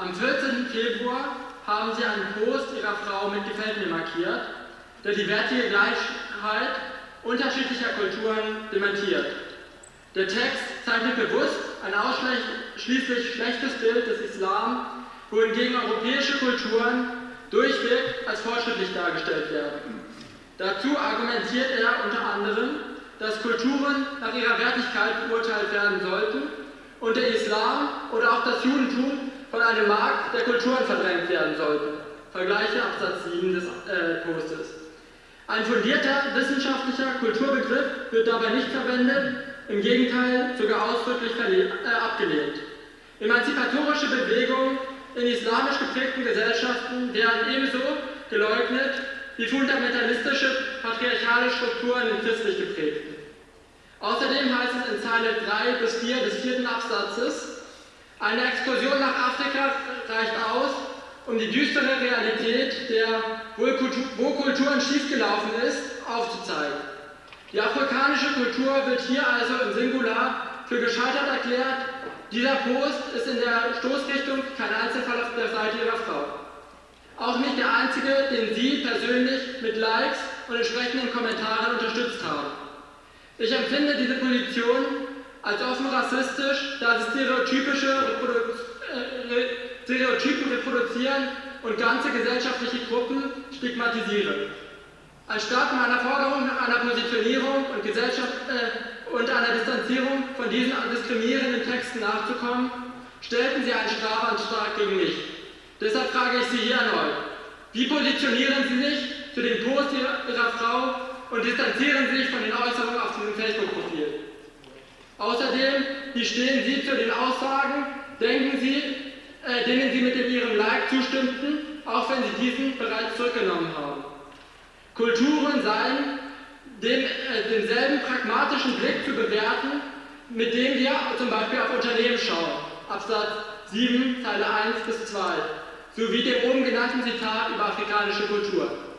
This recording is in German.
Am 14. Februar haben sie einen Post ihrer Frau mit Gefällt markiert, der die wertige Gleichheit unterschiedlicher Kulturen dementiert. Der Text zeichnet bewusst ein ausschließlich schlechtes Bild des Islam, wohingegen europäische Kulturen durchweg als fortschrittlich dargestellt werden. Dazu argumentiert er unter anderem, dass Kulturen nach ihrer Wertigkeit beurteilt werden sollten und der Islam oder auch das Judentum von einem Markt der Kulturen verdrängt werden sollten. Vergleiche Absatz 7 des äh, Postes. Ein fundierter wissenschaftlicher Kulturbegriff wird dabei nicht verwendet, im Gegenteil sogar ausdrücklich äh, abgelehnt. Emanzipatorische Bewegungen in islamisch geprägten Gesellschaften werden ebenso geleugnet wie fundamentalistische patriarchale Strukturen in christlich geprägten. Außerdem heißt es in Zeile 3 bis 4 des vierten Absatzes, eine Exkursion nach Afrika reicht aus, um die düstere Realität der, wo Kulturen schiefgelaufen ist, aufzuzeigen. Die afrikanische Kultur wird hier also im Singular für gescheitert erklärt. Dieser Post ist in der Stoßrichtung kein Einzelfall auf der Seite ihrer Frau. Auch nicht der einzige, den Sie persönlich mit Likes und entsprechenden Kommentaren unterstützt haben. Ich empfinde diese Position als offen rassistisch, da sie stereotypische Reprodu äh, Stereotypen reproduzieren und ganze gesellschaftliche Gruppen stigmatisieren. Anstatt meiner Forderung nach einer Positionierung und, Gesellschaft, äh, und einer Distanzierung von diesen diskriminierenden Texten nachzukommen, stellten sie einen Strafantrag gegen mich. Deshalb frage ich Sie hier erneut, wie positionieren Sie sich zu dem Post Ihrer, Frau und distanzieren sich von den Äußerungen auf Facebook-Profil. Außerdem, wie stehen Sie zu den Aussagen, denken Sie, äh, denen Sie mit dem Ihrem Like zustimmten, auch wenn Sie diesen bereits zurückgenommen haben. Kulturen seien dem, äh, denselben pragmatischen Blick zu bewerten, mit dem wir zum Beispiel auf Unternehmen schauen. Absatz 7, Zeile 1 bis 2, sowie dem oben genannten Zitat über afrikanische Kultur.